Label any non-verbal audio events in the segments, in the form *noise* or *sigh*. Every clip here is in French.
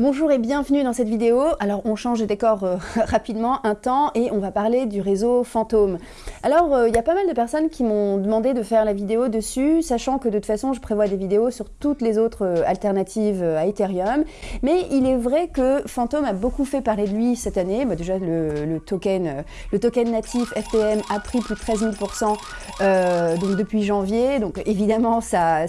Bonjour et bienvenue dans cette vidéo. Alors on change de décor euh, *laughs* rapidement un temps et on va parler du réseau Fantôme. Alors euh, il y a pas mal de personnes qui m'ont demandé de faire la vidéo dessus, sachant que de toute façon je prévois des vidéos sur toutes les autres euh, alternatives à Ethereum. Mais il est vrai que Fantôme a beaucoup fait parler de lui cette année. Bah, déjà le, token, natif FTM a pris plus de 13 000% donc depuis janvier. Donc évidemment ça,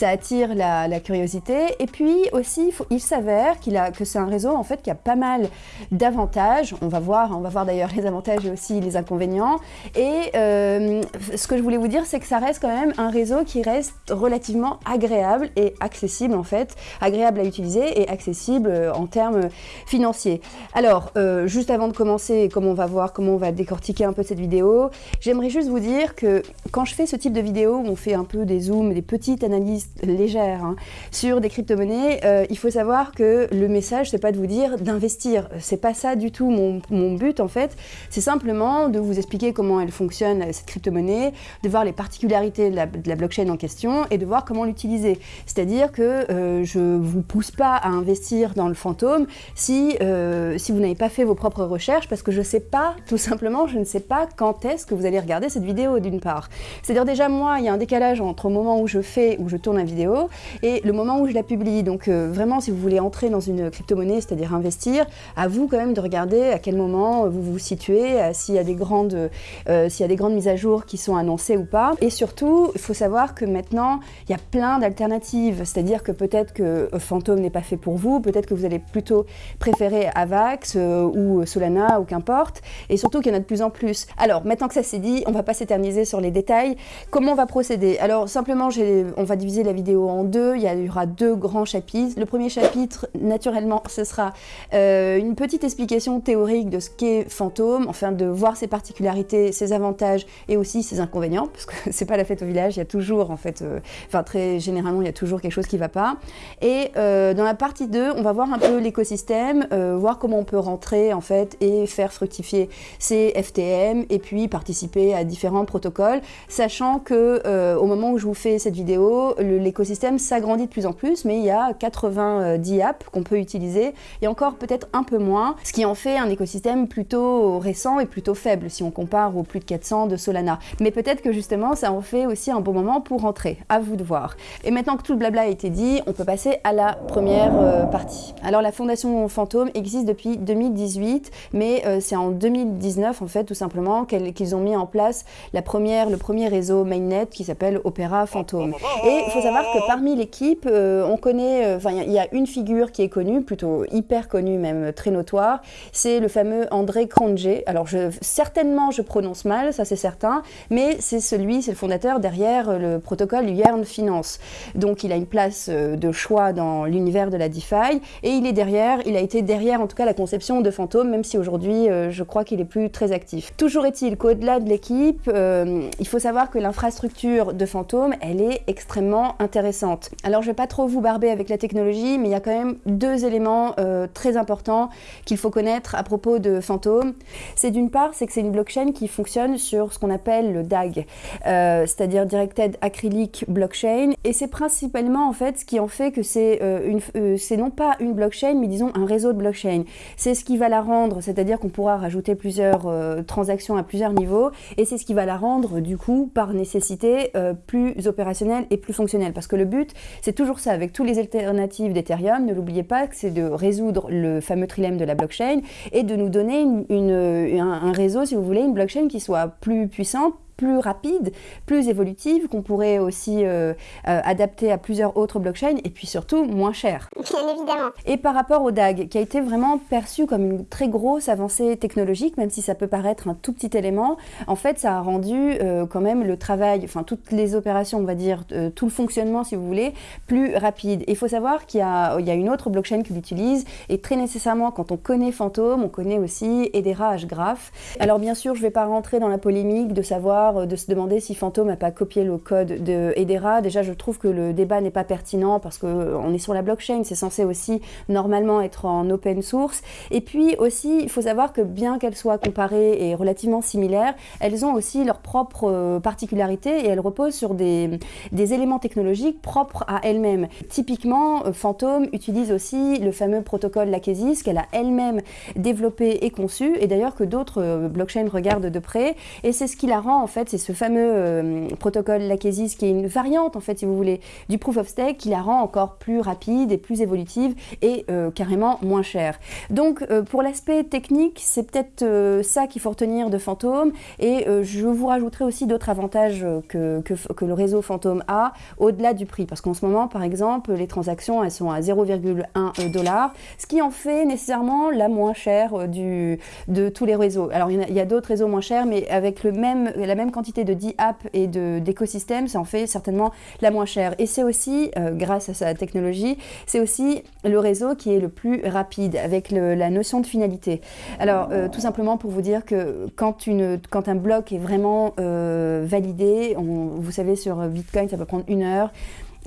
attire la, curiosité. Et puis aussi il savait qu'il a, que c'est un réseau en fait qui a pas mal d'avantages. On va voir, on va voir d'ailleurs les avantages et aussi les inconvénients. Et euh, ce que je voulais vous dire, c'est que ça reste quand même un réseau qui reste relativement agréable et accessible en fait, agréable à utiliser et accessible euh, en termes financiers. Alors, euh, juste avant de commencer, comme on va voir, comment on va décortiquer un peu cette vidéo, j'aimerais juste vous dire que quand je fais ce type de vidéo où on fait un peu des zooms, des petites analyses légères hein, sur des crypto-monnaies, il faut savoir que le message, c'est pas de vous dire d'investir. C'est pas ça du tout mon, but en fait. C'est simplement de vous expliquer comment elle fonctionne, cette crypto-monnaie, de voir les particularités de la, blockchain en question et de voir comment l'utiliser. C'est-à-dire que euh, je vous pousse pas à investir dans le fantôme si, euh, si vous n'avez pas fait vos propres recherches parce que je sais pas, tout simplement, je ne sais pas quand est-ce que vous allez regarder cette vidéo d'une part. C'est-à-dire déjà moi, il y a un décalage entre le moment où je fais, où je tourne la vidéo et le moment où je la publie. Donc euh, vraiment, si vous voulez entrer dans une crypto-monnaie, c'est-à-dire investir, à vous quand même de regarder à quel moment vous vous situez, euh, s'il y, a des grandes, euh, y a des grandes mises à jour qui sont annoncées ou pas. Et surtout, il faut savoir que maintenant, il y a plein d'alternatives, c'est-à-dire que peut-être que Phantom n'est pas fait pour vous, peut-être que vous allez plutôt préférer Avax euh, ou Solana ou qu'importe, et surtout qu'il y en a de plus en plus. Alors, maintenant que ça c'est dit, on va pas s'éterniser sur les détails. Comment on va procéder? Alors, simplement, on va diviser la vidéo en deux. Il y aura deux grands chapitres. Le premier chapitre, naturellement, ce sera euh, une petite explication théorique de ce qu'est Fantôme, enfin de voir ses particularités, ses avantages et aussi ses inconvénients, parce que *laughs* c'est pas la fête au village, il y a toujours en fait, euh, enfin très généralement, il y a toujours quelque chose qui va pas. Et euh, dans la partie 2, on va voir un peu l'écosystème, voir comment on peut rentrer en fait et faire fructifier ses FTM et puis participer à différents protocoles, sachant que au moment où je vous fais cette vidéo, l'écosystème s'agrandit de plus en plus, mais il y a 90 qu'on peut utiliser et encore peut-être un peu moins, ce qui en fait un écosystème plutôt récent et plutôt faible si on compare aux plus de 400 de Solana. Mais peut-être que justement ça en fait aussi un bon moment pour rentrer, à vous de voir. Et maintenant que tout le blabla a été dit, on peut passer à la première euh, partie. Alors la fondation Fantôme existe depuis 2018, mais euh, c'est en 2019 en fait tout simplement qu'ils ont mis en place la première, le premier réseau mainnet qui s'appelle Opera Fantôme. Et il faut savoir que parmi l'équipe, euh, on connaît, enfin il y a une figure qui est connu, plutôt hyper connu même, très notoire, c'est le fameux André Cronje. Alors certainement je prononce mal, ça c'est certain, mais c'est celui, c'est le fondateur derrière le protocole Yearn Finance. Donc il a une place euh, de choix dans l'univers de la DeFi et il est derrière, il a été derrière en tout cas la conception de Fantôme, même si aujourd'hui euh, je crois qu'il est plus très actif. Toujours est-il qu'au-delà de l'équipe, euh, il faut savoir que l'infrastructure de Fantôme, elle est extrêmement intéressante. Alors je vais pas trop vous barber avec la technologie, mais il y a quand même deux éléments euh, très importants qu'il faut connaître à propos de Phantom. C'est d'une part, c'est que c'est une blockchain qui fonctionne sur ce qu'on appelle le DAG, euh, c'est-à-dire Directed Acrylic Blockchain, et c'est principalement en fait ce qui en fait que c'est euh, c'est non pas une blockchain, mais disons un réseau de blockchain. C'est ce qui va la rendre, c'est-à-dire qu'on pourra rajouter plusieurs transactions à plusieurs niveaux, et c'est ce qui va la rendre du coup par nécessité plus opérationnelle et plus fonctionnelle. Parce que le but, c'est toujours ça, avec tous les alternatives d'Ethereum, ne l'oubliez pas, c'est de résoudre le fameux trilemme de la blockchain et de nous donner un réseau, si vous voulez, une blockchain qui soit plus puissante, plus rapide, plus évolutive, qu'on pourrait aussi euh, euh, adapter à plusieurs autres blockchains, et puis surtout moins cher. Bien évidemment. Et par rapport au DAG, qui a été vraiment perçu comme une très grosse avancée technologique, même si ça peut paraître un tout petit élément, en fait ça a rendu euh, quand même le travail, enfin toutes les opérations, on va dire, tout le fonctionnement si vous voulez, plus rapide. il faut savoir qu'il y, y, a une autre blockchain qui l'utilise, et très nécessairement quand on connaît Phantom, on connaît aussi Edera Graph. Alors bien sûr, je ne vais pas rentrer dans la polémique de savoir voire de se demander si Phantom n'a pas copié le code de Hedera. Déjà, je trouve que le débat n'est pas pertinent parce qu'on est sur la blockchain, c'est censé aussi normalement être en open source. Et puis aussi, il faut savoir que bien qu'elles soient comparées et relativement similaires, elles ont aussi leurs propres particularités et elles reposent sur des, éléments technologiques propres à elles-mêmes. Typiquement, Phantom utilise aussi le fameux protocole Lachesis qu'elle a elle-même développé et conçu, et d'ailleurs que d'autres blockchains regardent de près. Et c'est ce qui la rend, en fait, c'est ce fameux euh, protocole Lachesis qui est une variante, en fait, si vous voulez, du Proof of Stake qui la rend encore plus rapide et plus évolutive et euh, carrément moins chère. Donc, euh, pour l'aspect technique, c'est peut-être ça qu'il faut retenir de Phantom. Et je vous rajouterai aussi d'autres avantages que, que, que, le réseau Phantom a au-delà du prix. Parce qu'en ce moment, par exemple, les transactions, elles sont à 0,1 dollar, ce qui en fait nécessairement la moins chère du, de tous les réseaux. Alors, il y a, a d'autres réseaux moins chers, mais avec le même, la même quantité de 10 apps et d'écosystèmes, ça en fait certainement la moins chère. Et c'est aussi, euh, grâce à sa technologie, c'est aussi le réseau qui est le plus rapide, avec la notion de finalité. Alors, euh, tout simplement pour vous dire que quand, une, quand un bloc est vraiment euh, validé, vous savez, sur Bitcoin, ça peut prendre une heure.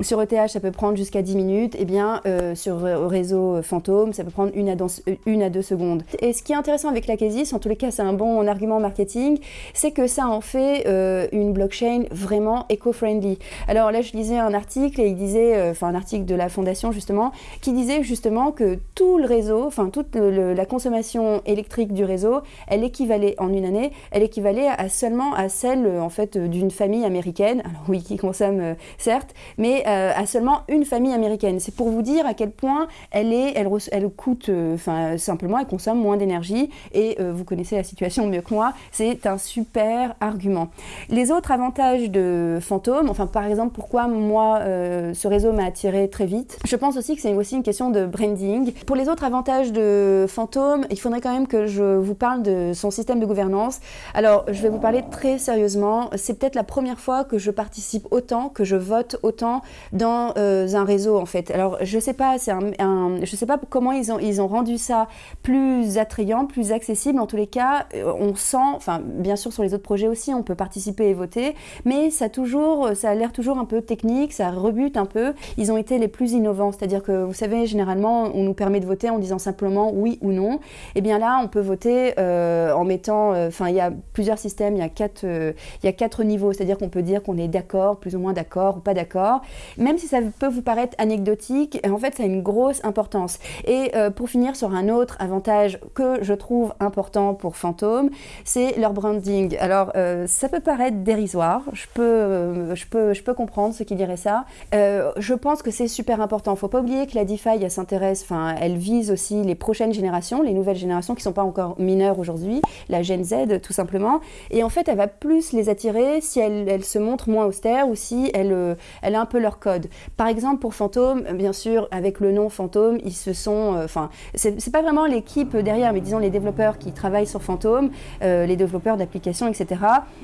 Sur ETH, ça peut prendre jusqu'à 10 minutes. Et eh bien, euh, sur réseau fantôme, ça peut prendre une à, à, deux secondes. Et ce qui est intéressant avec la Casis, en tous les cas, c'est un bon argument marketing, c'est que ça en fait euh, une blockchain vraiment éco-friendly. Alors là, je lisais un article et il disait, euh, enfin un article de la fondation justement, qui disait justement que tout le réseau, enfin toute la consommation électrique du réseau, elle équivalait en une année, elle équivalait à seulement à celle en fait d'une famille américaine. Alors oui, qui consomme certes, mais euh, à seulement une famille américaine. C'est pour vous dire à quel point elle, est, elle, coûte, euh, enfin simplement, elle consomme moins d'énergie et euh, vous connaissez la situation mieux que moi, c'est un super argument. Les autres avantages de Phantom, enfin par exemple pourquoi moi ce réseau m'a attiré très vite, je pense aussi que c'est aussi une question de branding. Pour les autres avantages de Phantom, il faudrait quand même que je vous parle de son système de gouvernance. Alors je vais vous parler très sérieusement, c'est peut-être la première fois que je participe autant, que je vote autant dans euh, un réseau en fait. Alors je sais pas, je sais pas comment ils ont ils ont rendu ça plus attrayant, plus accessible. En tous les cas, euh, on sent, enfin bien sûr sur les autres projets aussi, on peut participer et voter, mais ça toujours, ça a l'air toujours un peu technique, ça rebute un peu. Ils ont été les plus innovants, c'est-à-dire que vous savez généralement on nous permet de voter en disant simplement oui ou non. Et eh bien là on peut voter euh, en mettant, enfin il y a plusieurs systèmes, il y a quatre, il y a quatre niveaux, c'est-à-dire qu'on peut dire qu'on est d'accord, plus ou moins d'accord ou pas d'accord. Même si ça peut vous paraître anecdotique, en fait, ça a une grosse importance. Et euh, pour finir sur un autre avantage que je trouve important pour Phantom, c'est leur branding. Alors, euh, ça peut paraître dérisoire, je peux, euh, je peux, je peux comprendre ceux qui diraient ça. je pense que c'est super important. Faut pas oublier que la DeFi, elle s'intéresse, enfin, elle vise aussi les prochaines générations, les nouvelles générations qui ne sont pas encore mineures aujourd'hui, la Gen Z tout simplement. Et en fait, elle va plus les attirer si elle, elle se montre moins austère ou si elle, elle a un peu leur code. Par exemple, pour Fantôme, bien sûr, avec le nom Fantôme, ils se sont... Euh, enfin, c'est pas vraiment l'équipe derrière, mais disons les développeurs qui travaillent sur Fantôme, euh, les développeurs d'applications, etc.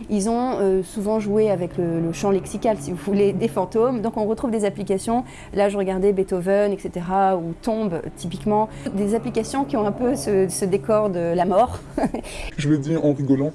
Ils ont euh, souvent joué avec le, champ lexical, si vous voulez, des fantômes. Donc on retrouve des applications, là je regardais Beethoven, etc., ou Tombe, typiquement, des applications qui ont un peu ce, décor de la mort. je le dis en rigolant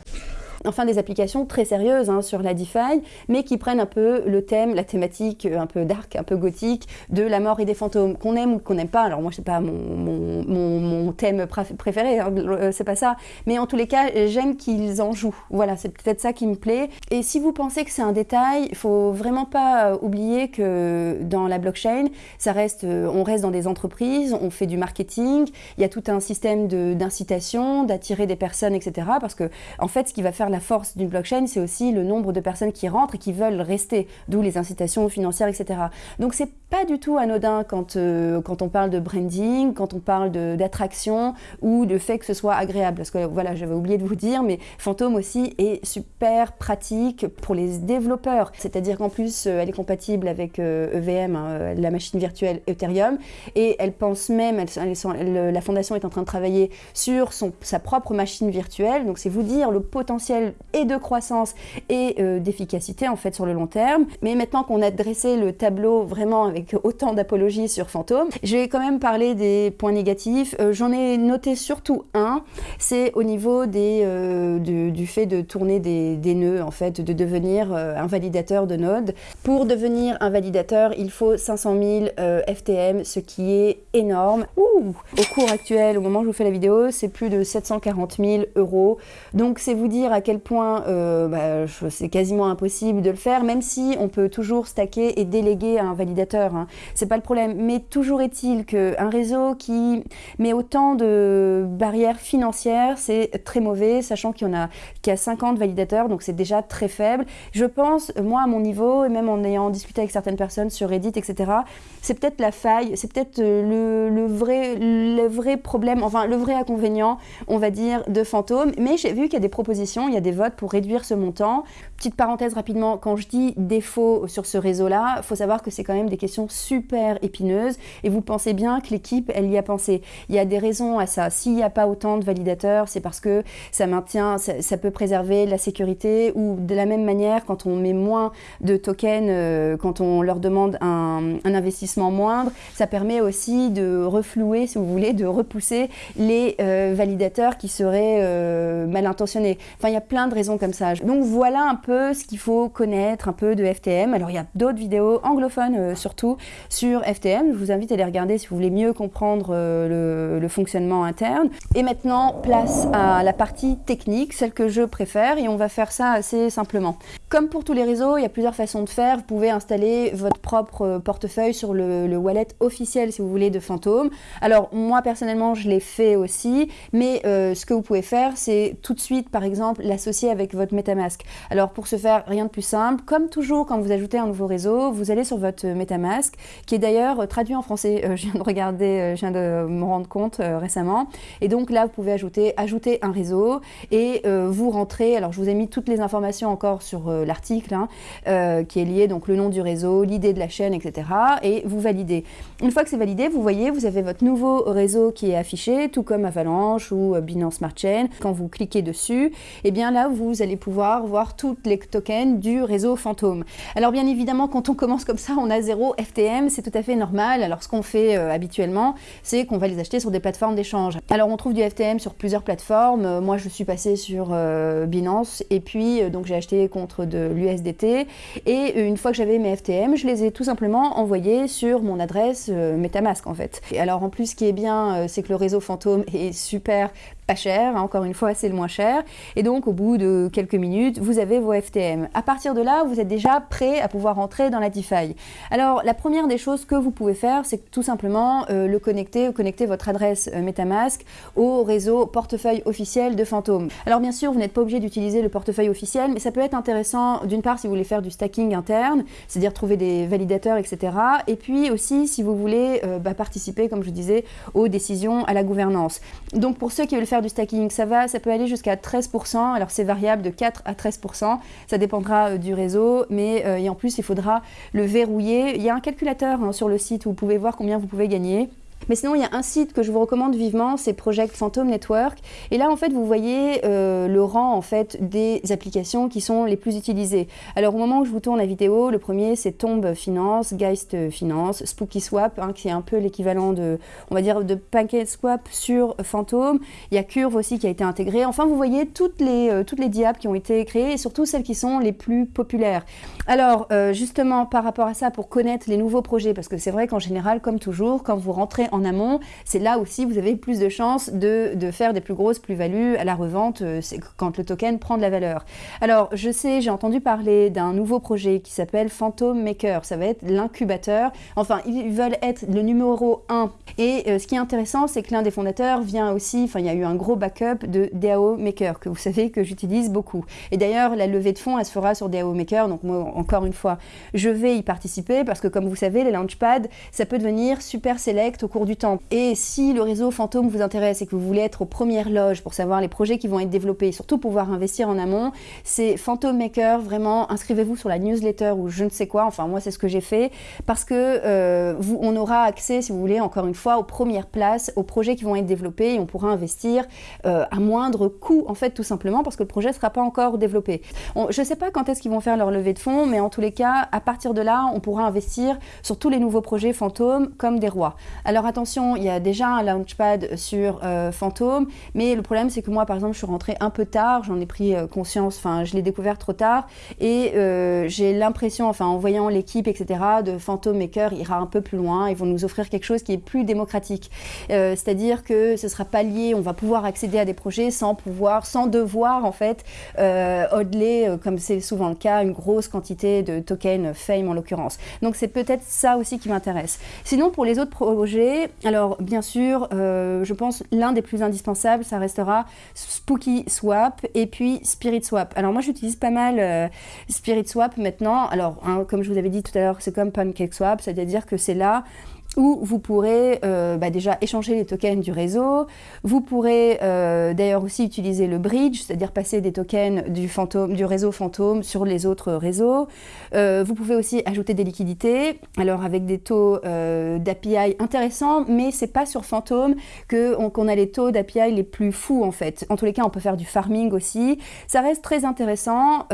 enfin des applications très sérieuses hein, sur la DeFi, mais qui prennent un peu le thème, la thématique euh, un peu dark, un peu gothique de la mort et des fantômes, qu'on aime ou qu'on n'aime pas. Alors moi, c'est pas mon, thème préféré, hein, euh, c'est pas ça. Mais en tous les cas, j'aime qu'ils en jouent. Voilà, c'est peut-être ça qui me plaît. Et si vous pensez que c'est un détail, il faut vraiment pas euh, oublier que dans la blockchain, ça reste, on reste dans des entreprises, on fait du marketing, il y a tout un système d'incitation, d'attirer des personnes, etc. Parce que en fait, ce qui va faire la force d'une blockchain, c'est aussi le nombre de personnes qui rentrent et qui veulent rester, d'où les incitations financières, etc. Donc c'est pas du tout anodin quand, euh, quand on parle de branding, quand on parle d'attraction ou de fait que ce soit agréable. Parce que voilà, j'avais oublié de vous dire, mais Phantom aussi est super pratique pour les développeurs. C'est-à-dire qu'en plus, euh, elle est compatible avec EVM, euh, e hein, la machine virtuelle Ethereum, et elle pense même, la fondation est en train de travailler sur son, sa propre machine virtuelle. Donc c'est vous dire le potentiel et de croissance et d'efficacité en fait sur le long terme. Mais maintenant qu'on a dressé le tableau vraiment avec *laughs* autant d'apologie sur Fantôme, je vais quand même parler des points négatifs. J'en ai noté surtout un, c'est au niveau des, du, fait de tourner des, nœuds, en fait, de devenir un validateur de node. Pour devenir un validateur, il faut 500 000 FTM, ce qui est énorme. Ouh au cours actuel, au moment où je vous fais la vidéo, c'est plus de 740 000 euros. Donc c'est vous dire à quel point euh, bah, c'est quasiment impossible de le faire, même si on peut toujours stacker et déléguer un validateur. Hein. C'est pas le problème. Mais toujours est-il qu'un réseau qui met autant de barrières financières, c'est très mauvais, sachant qu'il y en a, qu'il y a 50 validateurs, donc c'est déjà très faible. Je pense, moi à mon niveau, et même en ayant discuté avec certaines personnes sur Reddit, etc., c'est peut-être la faille, c'est peut-être euh, le, le, vrai, le vrai problème, enfin le vrai inconvénient, on va dire, de Fantôme. Mais j'ai vu qu'il y a des propositions, il y a des votes pour réduire ce montant. Petite parenthèse rapidement, quand je dis défaut sur ce réseau-là, il faut savoir que c'est quand même des questions super épineuses et vous pensez bien que l'équipe, elle y a pensé. Il y a des raisons à ça. S'il n'y a pas autant de validateurs, c'est parce que ça maintient, ça, peut préserver la sécurité ou de la même manière, quand on met moins de tokens, euh, quand on leur demande un, investissement moindre, ça permet aussi de reflouer, si vous voulez, de repousser les euh, validateurs qui seraient euh, mal intentionnés. Enfin, il y a plein de raisons comme ça. Donc voilà un peu ce qu'il faut connaître un peu de FTM. Alors il y a d'autres vidéos anglophones euh, surtout sur FTM. Je vous invite à les regarder si vous voulez mieux comprendre le, le, fonctionnement interne. Et maintenant, place à la partie technique, celle que je préfère, et on va faire ça assez simplement. Comme pour tous les réseaux, il y a plusieurs façons de faire. Vous pouvez installer votre propre portefeuille sur le, le wallet officiel, si vous voulez, de Phantom. Alors moi personnellement, je l'ai fait aussi, mais euh, ce que vous pouvez faire, c'est tout de suite, par exemple, l'associer avec votre MetaMask. Alors pour ce faire, rien de plus simple. Comme toujours, quand vous ajoutez un nouveau réseau, vous allez sur votre MetaMask, qui est d'ailleurs traduit en français. Euh, je viens de regarder, euh, je viens de me rendre compte récemment. Et donc là, vous pouvez ajouter, ajouter un réseau et vous rentrez. Alors je vous ai mis toutes les informations encore sur l'article, hein, qui est lié donc le nom du réseau, l'idée de la chaîne, etc. Et vous validez. Une fois que c'est validé, vous voyez, vous avez votre nouveau réseau qui est affiché, tout comme Avalanche ou euh, Binance Smart Chain. Quand vous cliquez dessus, et eh bien là, vous allez pouvoir voir tous les tokens du réseau fantôme. Alors bien évidemment, quand on commence comme ça, on a zéro FTM, c'est tout à fait normal. Alors ce qu'on fait euh, habituellement, c'est qu'on va les acheter sur des plateformes d'échange. Alors on trouve du FTM sur plusieurs plateformes. Euh, moi, je suis passée sur Binance et puis donc j'ai acheté contre de l'USDT. Et une fois que j'avais mes FTM, je les ai tout simplement envoyés sur mon adresse MetaMask en fait. Et alors en plus, ce qui est bien, c'est que le réseau fantôme *laughs* est super pas cher, encore une fois c'est le moins cher, et donc au bout de quelques minutes vous avez vos FTM. À partir de là vous êtes déjà prêt à pouvoir entrer dans la DeFi. Alors la première des choses que vous pouvez faire c'est tout simplement euh, le connecter, connecter votre adresse euh, Metamask au réseau portefeuille officiel de Phantom. Alors bien sûr vous n'êtes pas obligé d'utiliser le portefeuille officiel mais ça peut être intéressant d'une part si vous voulez faire du stacking interne, c'est-à-dire trouver des validateurs etc. Et puis aussi si vous voulez euh, bah, participer comme je disais aux décisions à la gouvernance. Donc pour ceux qui veulent faire du stacking, ça va, ça peut aller jusqu'à 13%. Alors c'est variable de 4 à 13%. Ça dépendra euh, du réseau, mais euh, en plus il faudra le verrouiller. Il y a un calculateur hein, sur le site où vous pouvez voir combien vous pouvez gagner. Mais sinon, il y a un site que je vous recommande vivement, c'est Project Phantom Network. Et là, en fait, vous voyez euh, le rang en fait des applications qui sont les plus utilisées. Alors, au moment où je vous tourne la vidéo, le premier, c'est Tomb Finance, Geist Finance, Spooky Swap, hein, qui est un peu l'équivalent de, on va dire, de Pancake Swap sur Phantom. Il y a Curve aussi qui a été intégré. Enfin, vous voyez toutes les, euh, toutes les qui ont été créées et surtout celles qui sont les plus populaires. Alors, euh, justement, par rapport à ça, pour connaître les nouveaux projets, parce que c'est vrai qu'en général, comme toujours, quand vous rentrez en amont, c'est là aussi vous avez plus de chances de, faire des plus grosses plus-values à la revente euh, quand le token prend de la valeur. Alors je sais, j'ai entendu parler d'un nouveau projet qui s'appelle Phantom Maker, ça va être l'incubateur, enfin ils veulent être le numéro 1 et euh, ce qui est intéressant c'est que l'un des fondateurs vient aussi, enfin il y a eu un gros backup de DAO Maker que vous savez que j'utilise beaucoup. Et d'ailleurs la levée de fonds elle se fera sur DAO Maker. Donc moi encore une fois je vais y participer parce que comme vous savez les launchpads ça peut devenir super select au cours du temps. Et si le réseau fantôme vous intéresse et que vous voulez être aux premières loges pour savoir les projets qui vont être développés, surtout pouvoir investir en amont, c'est Phantom Maker, vraiment, inscrivez-vous sur la newsletter ou je ne sais quoi, enfin moi c'est ce que j'ai fait, parce que euh, vous, on aura accès, si vous voulez, encore une fois, aux premières places, aux projets qui vont être développés et on pourra investir euh, à moindre coût, en fait, tout simplement, parce que le projet ne sera pas encore développé. je ne sais pas quand est-ce qu'ils vont faire leur levée de fonds, mais en tous les cas, à partir de là, on pourra investir sur tous les nouveaux projets fantômes comme des rois. Alors attention, il y a déjà un launchpad sur euh, fantôme, mais le problème c'est que moi, par exemple, je suis rentrée un peu tard, j'en ai pris euh, conscience, enfin, je l'ai découvert trop tard, et euh, j'ai l'impression, enfin, en voyant l'équipe, etc., de Phantom Maker ira un peu plus loin, ils vont nous offrir quelque chose qui est plus démocratique. C'est-à-dire que ce sera pas lié, on va pouvoir accéder à des projets sans pouvoir, sans devoir, en fait, hodler, comme c'est souvent le cas, une grosse quantité de tokens Fame en l'occurrence. Donc c'est peut-être ça aussi qui m'intéresse. Sinon, pour les autres projets, alors bien sûr, euh, je pense l'un des plus indispensables, ça restera Spooky Swap et puis Spirit Swap. Alors moi, j'utilise pas mal euh, Spirit Swap maintenant. Alors, hein, comme je vous avais dit tout à l'heure, c'est comme Pancake Swap, c'est-à-dire que c'est là où vous pourrez euh, bah, déjà échanger les tokens du réseau. Vous pourrez euh, d'ailleurs aussi utiliser le bridge, c'est-à-dire passer des tokens du, fantôme, du réseau fantôme sur les autres réseaux. Euh, vous pouvez aussi ajouter des liquidités, alors avec des taux d'API intéressants, mais c'est pas sur fantôme qu'on a les taux d'API les plus fous en fait. En tous les cas, on peut faire du farming aussi. Ça reste très intéressant.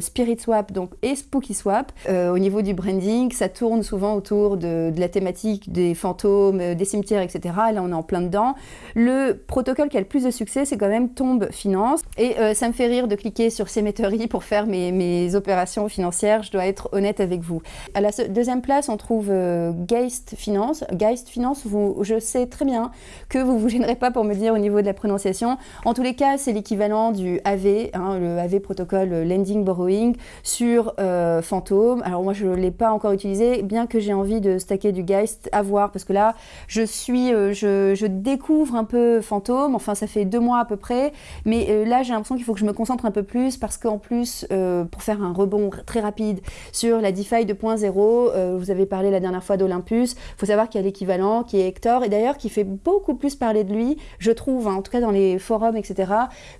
Spirit Swap donc, et Spooky Swap. au niveau du branding, ça tourne souvent autour de la thématique des fantômes, euh, des cimetières, etc. Là, on est en plein dedans. Le protocole qui a le plus de succès, c'est quand même Tombe Finance. Et euh, ça me fait rire de cliquer sur Cemetery pour faire mes, mes, opérations financières, je dois être honnête avec vous. À la deuxième place, on trouve euh, Geist Finance. Geist Finance, vous, je sais très bien que vous vous gênerez pas pour me dire au niveau de la prononciation. En tous les cas, c'est l'équivalent du AV, hein, le AV protocole Lending Borrowing sur Fantôme. Alors moi, je ne l'ai pas encore utilisé, bien que j'ai envie de stacker du Geist à voir parce que là, je suis, euh, je, découvre un peu Fantôme. Enfin, ça fait deux mois à peu près, mais euh, là, j'ai l'impression qu'il faut que je me concentre un peu plus parce qu'en plus, euh, pour faire un rebond très rapide sur la DeFi 2.0, vous avez parlé la dernière fois d'Olympus. Faut savoir qu'il y a l'équivalent qui est Hector et d'ailleurs qui fait beaucoup plus parler de lui, je trouve, hein, en tout cas dans les forums, etc.,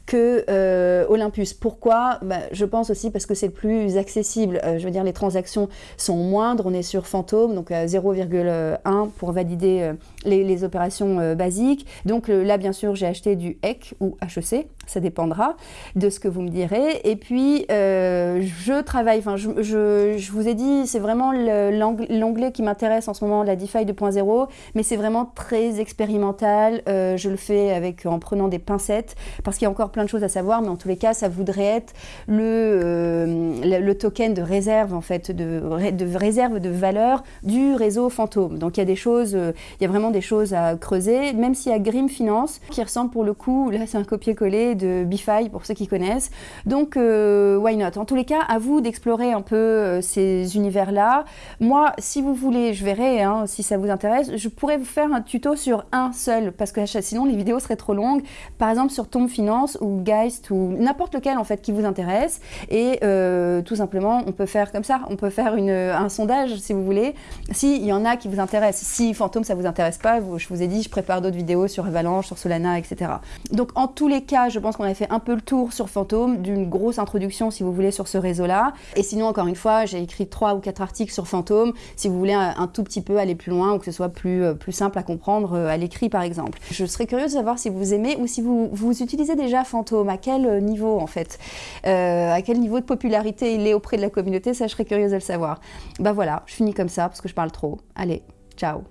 que Olympus. Pourquoi? Bah, Je pense aussi parce que c'est le plus accessible. je veux dire, les transactions sont moindres. On est sur Fantôme, donc à 0, 1 pour valider euh, les, opérations euh, basiques. Donc euh, là, bien sûr, j'ai acheté du HEC ou HEC, ça dépendra de ce que vous me direz. Et puis, je travaille, enfin, je, vous ai dit, c'est vraiment l'onglet qui m'intéresse en ce moment, la DeFi 2.0, mais c'est vraiment très expérimental. je le fais avec, en prenant des pincettes, parce qu'il y a encore plein de choses à savoir, mais en tous les cas, ça voudrait être le, le, token de réserve, en fait, de, de réserve de valeur du réseau fantôme. Donc il y a des choses, euh, il y a vraiment des choses à creuser, même s'il y a Grim Finance, qui ressemble pour le coup, là c'est un copier-coller de Bify pour ceux qui connaissent. Donc euh, why not? En tous les cas, à vous d'explorer un peu euh, ces univers-là. Moi, si vous voulez, je verrai hein, si ça vous intéresse, je pourrais vous faire un tuto sur un seul, parce que *laughs* sinon les vidéos seraient trop longues. Par exemple sur Tomb Finance ou Geist ou n'importe lequel en fait qui vous intéresse. Et tout simplement, on peut faire comme ça, on peut faire un sondage si vous voulez. S'il y en a qui vous intéresse. Si Fantôme, ça vous intéresse pas, je vous ai dit, je prépare d'autres vidéos sur Avalanche, sur Solana, etc. Donc en tous les cas, je pense qu'on a fait un peu le tour sur Fantôme, d'une grosse introduction, si vous voulez, sur ce réseau-là. Et sinon, encore une fois, j'ai écrit trois ou quatre articles sur Fantôme, si vous voulez un, tout petit peu aller plus loin ou que ce soit plus, euh, plus simple à comprendre euh, à l'écrit, par exemple. Je serais curieuse de savoir si vous aimez ou si vous, vous utilisez déjà Fantôme, à quel euh, niveau, en fait? à quel niveau de popularité il est auprès de la communauté, ça, je serais curieuse de le savoir. Bah voilà, je finis comme ça, parce que je parle trop. Allez, Ciao.